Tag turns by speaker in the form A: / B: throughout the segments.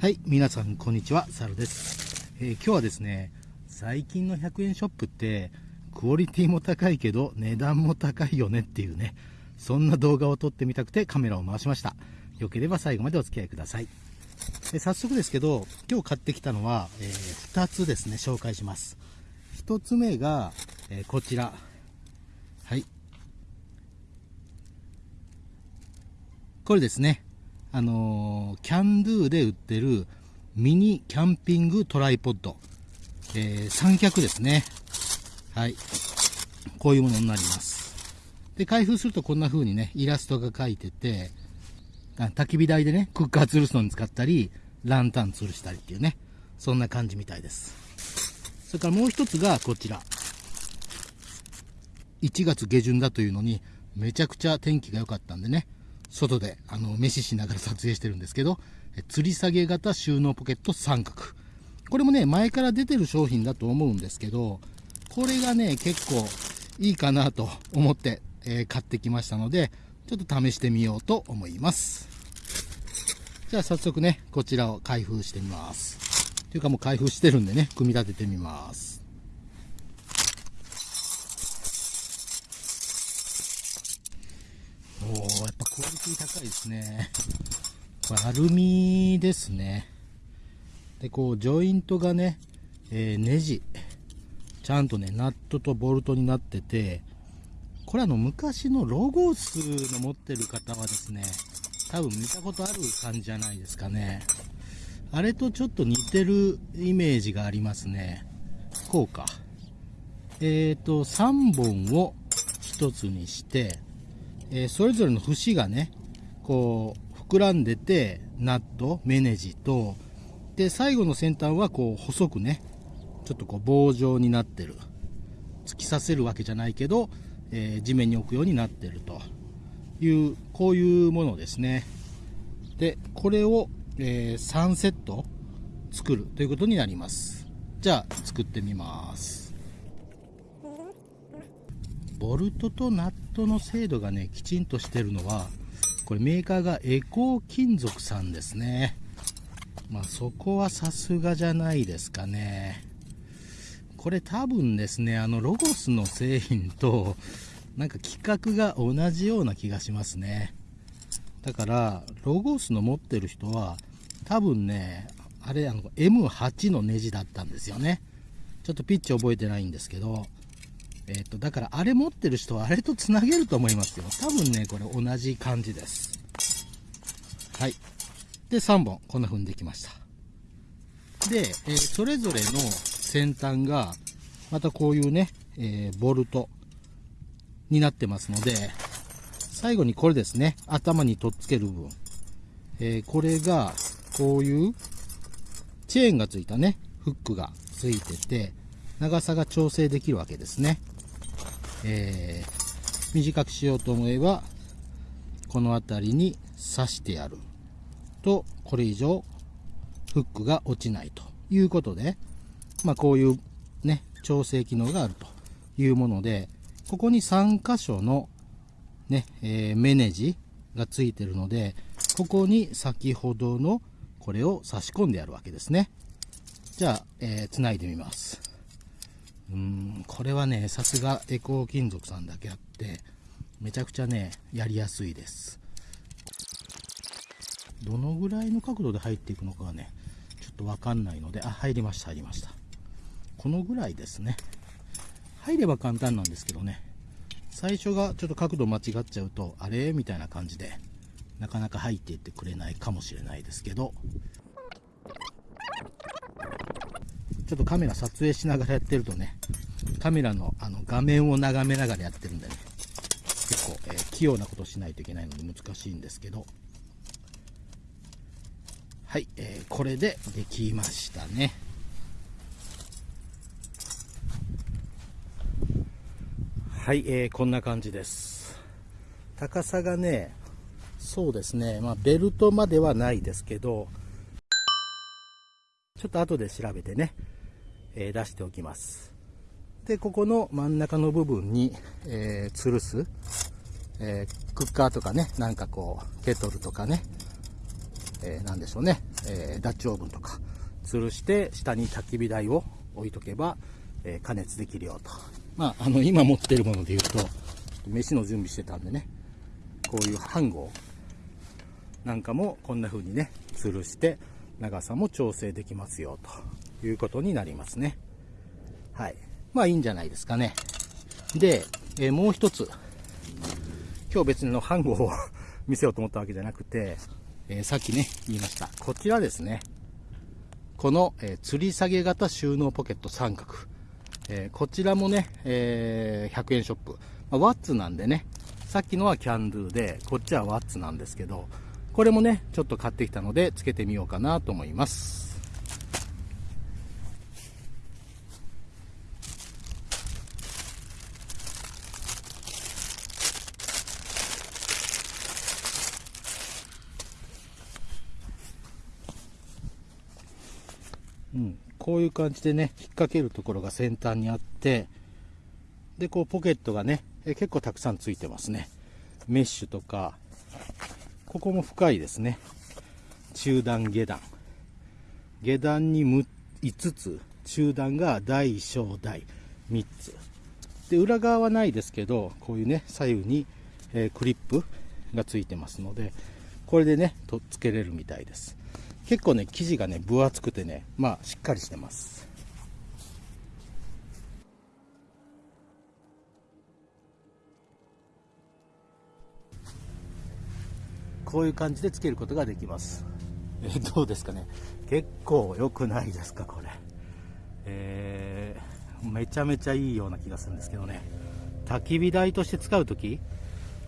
A: はい皆さんこんにちはサルです、えー、今日はですね最近の100円ショップってクオリティも高いけど値段も高いよねっていうねそんな動画を撮ってみたくてカメラを回しました。よければ最後までお付き合いください。で早速ですけど今日買ってきたのは、えー、2つですね紹介します。1つ目が、えー、こちら。はい。これですね。あのー、キャンドゥで売ってるミニキャンピングトライポッド、えー、三脚ですね。はい。こういうものになります。で、開封するとこんな風にね、イラストが描いてて、あ焚き火台でね、クッカー吊るすのに使ったり、ランタン吊るしたりっていうね、そんな感じみたいです。それからもう一つがこちら。1月下旬だというのに、めちゃくちゃ天気が良かったんでね、外であの飯しながら撮影してるんですけど、吊り下げ型収納ポケット三角。これもね、前から出てる商品だと思うんですけど、これがね、結構いいかなと思って、えー、買ってきましたので、ちょっと試してみようと思います。じゃあ早速ね、こちらを開封してみます。というかもう開封してるんでね、組み立ててみます。おー、やっぱクオリティ高いですね。これアルミですね。で、こう、ジョイントがね、えー、ネジ。ちゃんとね、ナットとボルトになってて、これあの、昔のロゴスの持ってる方はですね、多分見たことある感じじゃないですかね。あれとちょっと似てるイメージがありますね。こうか。えっ、ー、と、3本を1つにして、えー、それぞれの節がね、こう、膨らんでて、ナット、メネジと、で、最後の先端はこう、細くね、ちょっとこう、棒状になってる。突き刺せるわけじゃないけど、えー、地面に置くようになってるという、こういうものですね。で、これを、えー、3セット作るということになります。じゃあ、作ってみます。ボルトとナットの精度がね、きちんとしてるのは、これメーカーがエコー金属さんですね。まあそこはさすがじゃないですかね。これ多分ですね、あのロゴスの製品と、なんか規格が同じような気がしますね。だから、ロゴスの持ってる人は、多分ね、あれ、あの、M8 のネジだったんですよね。ちょっとピッチ覚えてないんですけど、えっ、と、だからあれ持ってる人はあれとつなげると思いますよ。多分ね、これ同じ感じです。はい。で、3本、こんな風にできました。で、えー、それぞれの先端が、またこういうね、えー、ボルトになってますので、最後にこれですね、頭に取っつける部分。えー、これが、こういうチェーンがついたね、フックがついてて、長さが調整できるわけですね。えー、短くしようと思えば、この辺りに刺してやると、これ以上フックが落ちないということで、まあこういうね、調整機能があるというもので、ここに3箇所のね、えー、メネジがついてるので、ここに先ほどのこれを差し込んでやるわけですね。じゃあ、えー、繋いでみます。うん、これはね、さすがエコー金属さんだけあって、めちゃくちゃね、やりやすいです。どのぐらいの角度で入っていくのかがね、ちょっとわかんないので、あ、入りました、入りました。このぐらいですね。入れば簡単なんですけどね、最初がちょっと角度間違っちゃうと、あれ？みたいな感じで、なかなか入っていってくれないかもしれないですけど、ちょっとカメラ撮影しながらやってるとね、カメラのあの画面を眺めながらやってるんでね、結構、えー、器用なことしないといけないので難しいんですけど、はい、えー、これでできましたね。はい、えー、こんな感じです。高さがね、そうですね、まあ、ベルトまではないですけど、ちょっと後で調べてね、えー、出しておきます。で、ここの真ん中の部分に、えー、吊るす、えー、クッカーとかね、なんかこう、ケトルとかね、えー、なんでしょうね、えー、ダッチオーブンとか吊るして下に焚き火台を置いとけば、え、加熱できるよと。まあ、あの、今持ってるもので言うと、飯の準備してたんでね、こういう飯盒なんかもこんな風にね、吊るして長さも調整できますよということになりますね。はい。まあいいんじゃないですかね。で、えー、もう一つ。今日別にの飯盒を見せようと思ったわけじゃなくて、えー、さっきね、言いました。こちらですね。この、えー、吊り下げ型収納ポケット三角。え、こちらもね、え100円ショップ。まあ、ワッツなんでね、さっきのはキャンドゥで、こっちはワッツなんですけど、これもね、ちょっと買ってきたので、つけてみようかなと思います。うん、こういう感じでね、引っ掛けるところが先端にあって、で、こうポケットがね、え結構たくさんついてますね。メッシュとか、ここも深いですね。中段下段。下段に5つ、中段が大小大3つ。で、裏側はないですけど、こういうね、左右に、え、クリップがついてますので、これでね、とっつけれるみたいです。結構ね、生地がね、分厚くてね、まあ、しっかりしてます。こういう感じでつけることができます。えー、どうですかね？結構良くないですか、これ。えー、めちゃめちゃいいような気がするんですけどね。焚き火台として使うとき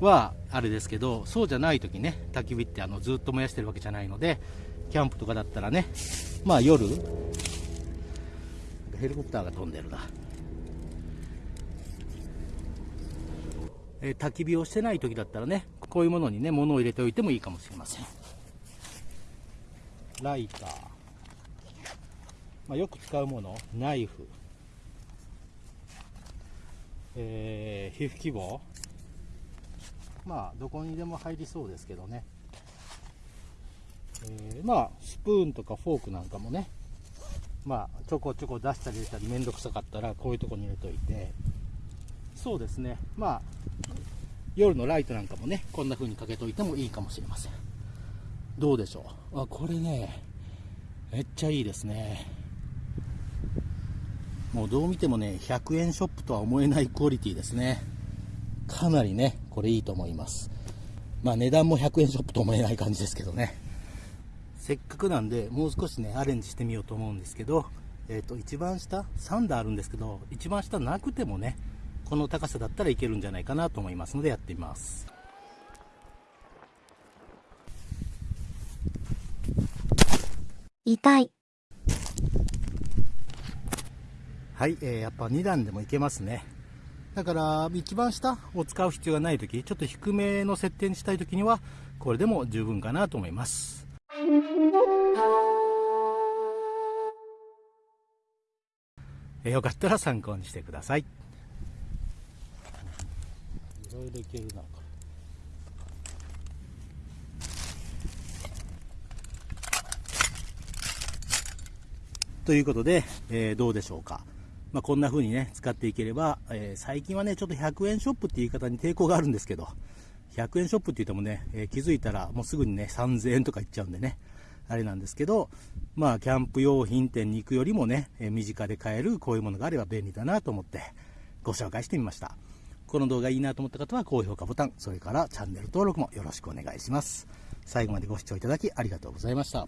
A: はあれですけど、そうじゃないときね、焚き火ってあのずっと燃やしてるわけじゃないので、キャンプとかだったらね、まあ夜、ヘリコプターが飛んでるな。えー、焚き火をしてない時だったらね、こういうものにね、物を入れておいてもいいかもしれません。ライター。まあ、よく使うもの、ナイフ。えー、皮膚希望。まあ、どこにでも入りそうですけどね。えー、まあ、スプーンとかフォークなんかもね、まあ、ちょこちょこ出したり入れたりめんどくさかったら、こういうとこに入れといて、そうですね、まあ、夜のライトなんかもね、こんな風にかけといてもいいかもしれません。どうでしょう？あ、これね、めっちゃいいですね。もうどう見てもね、100円ショップとは思えないクオリティですね。かなりね、これいいと思います。まあ値段も100円ショップと思えない感じですけどね。せっかくなんで、もう少しね、アレンジしてみようと思うんですけど、えっ、ー、と、一番下、3段あるんですけど、一番下なくてもね、この高さだったらいけるんじゃないかなと思いますので、やってみます。
B: 痛い。
A: はい、えー、やっぱ2段でもいけますね。だから、一番下を使う必要がないとき、ちょっと低めの設定にしたいときには、これでも十分かなと思います。よかったら参考にしてください。いろいろいけるな、ということで、えー、どうでしょうか。まあ、こんな風にね、使っていければ、えー、最近はね、ちょっと100円ショップって言い方に抵抗があるんですけど、100円ショップって言ってもね、えー、気づいたらもうすぐにね、3000円とかいっちゃうんでね、あれなんですけど、まあ、キャンプ用品店に行くよりもね、えー、身近で買えるこういうものがあれば便利だなと思ってご紹介してみました。この動画いいなと思った方は高評価ボタン、それからチャンネル登録もよろしくお願いします。最後までご視聴いただきありがとうございました。